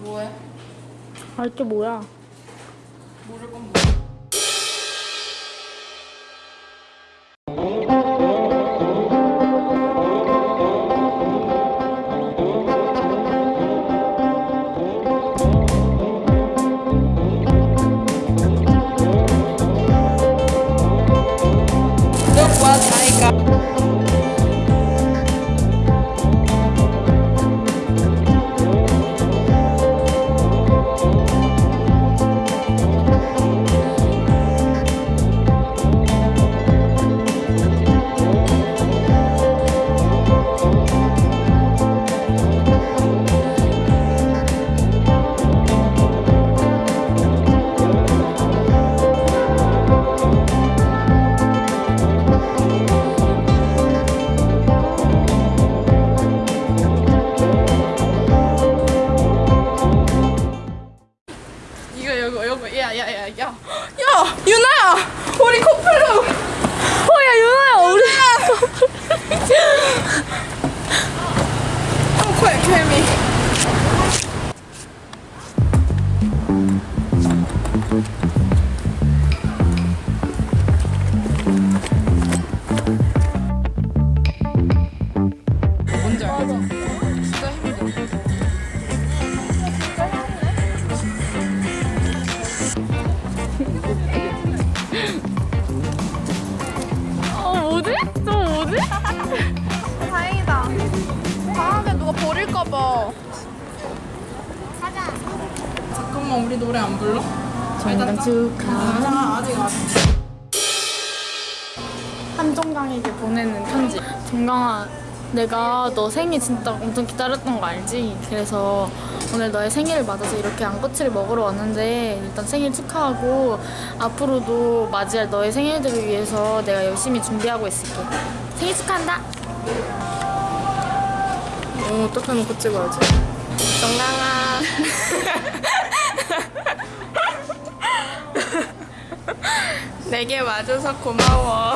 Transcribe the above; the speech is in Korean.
뭐해? 아, 알게 뭐야? 모를 건 뭐야? 잠깐만 우리 노래 안 불러? 정당 축하 아 아직 아직. 한정강에게 보내는 편지 정강아 내가 너 생일 진짜 엄청 기다렸던 거 알지? 그래서 오늘 너의 생일을 맞아서 이렇게 안꼬치를 먹으러 왔는데 일단 생일 축하하고 앞으로도 맞이할 너의 생일들을 위해서 내가 열심히 준비하고 있을게 생일 축하한다 어, 어떻게 놓고 찍어야지? 정강아 내게 와줘서 고마워.